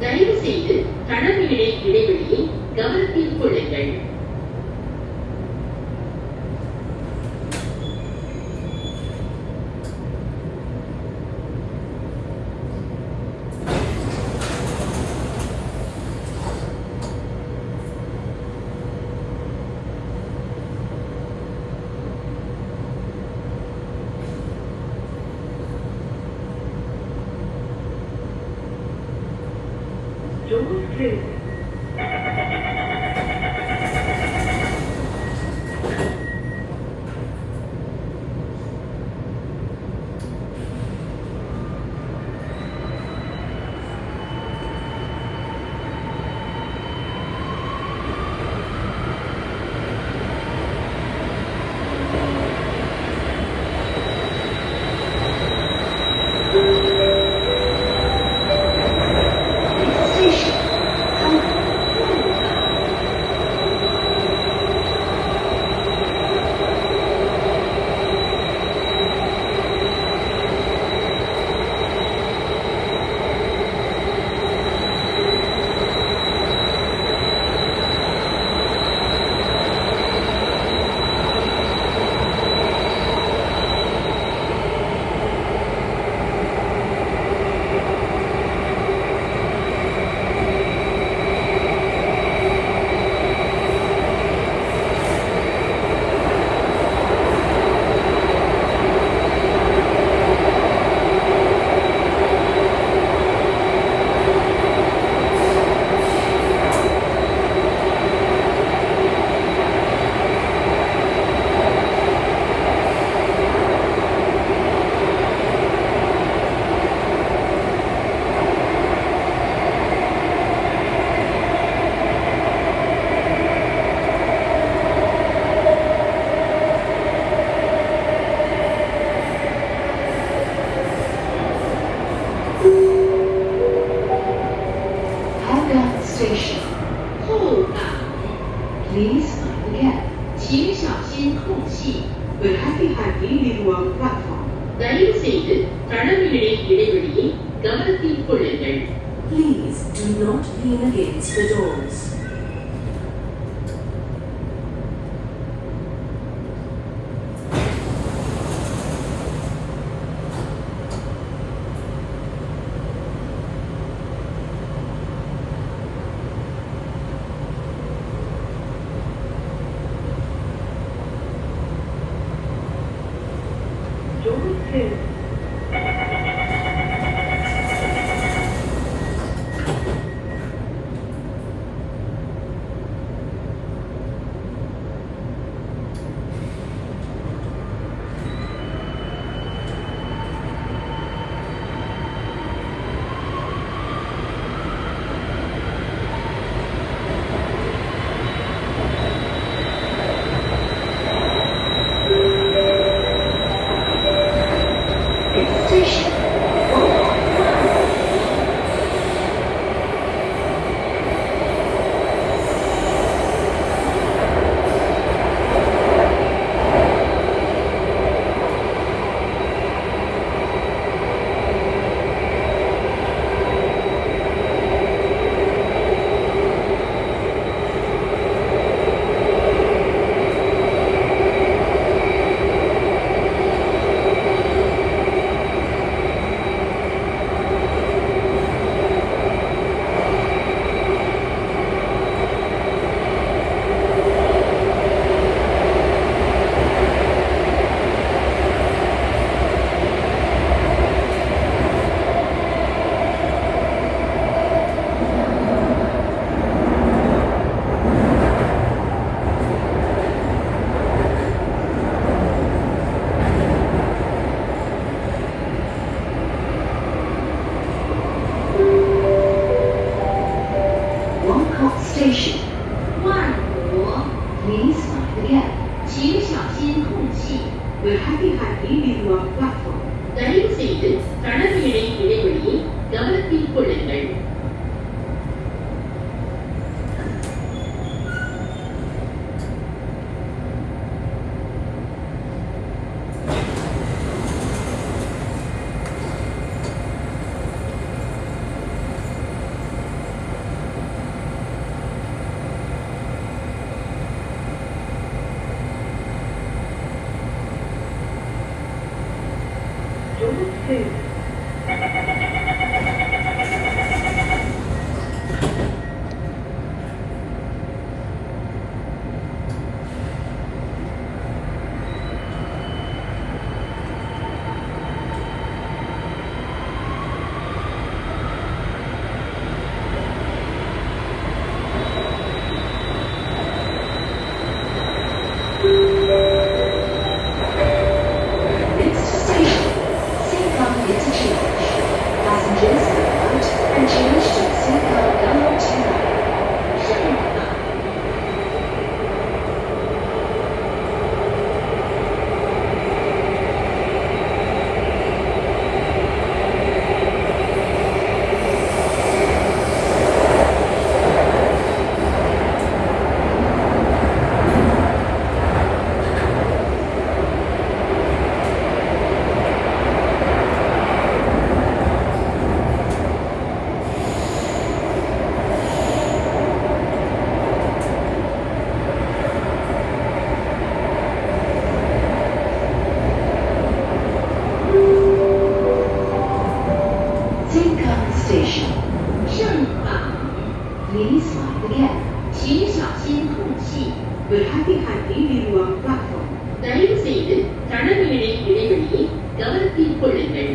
தயவு செய்து கனவுகளை இடைவெளி Door 后港， Please mind the gap. 请小心空隙。 Will happy happy be one platform? தயவு செய்து தடவையிடை இடைவெளியை கவனத்தில் கொள்ளுங்கள் Please do not lean against the doors. 这是。请小心空隙。 Will happy happy be one platform? தயவு செய்து தடவையிடை இடைவெளியை கவனத்தில் கொள்ளுங்கள் Berhati-hati di ruang platform. தயவு செய்து தடமேடை இடைவெளியை கவனத்தில் கொள்ளுங்கள்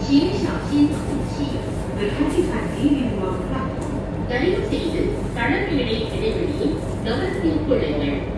请小心透气，为他预防感冒。人谁人？哪儿的美丽，哪儿的美丽，咱们辛苦的人。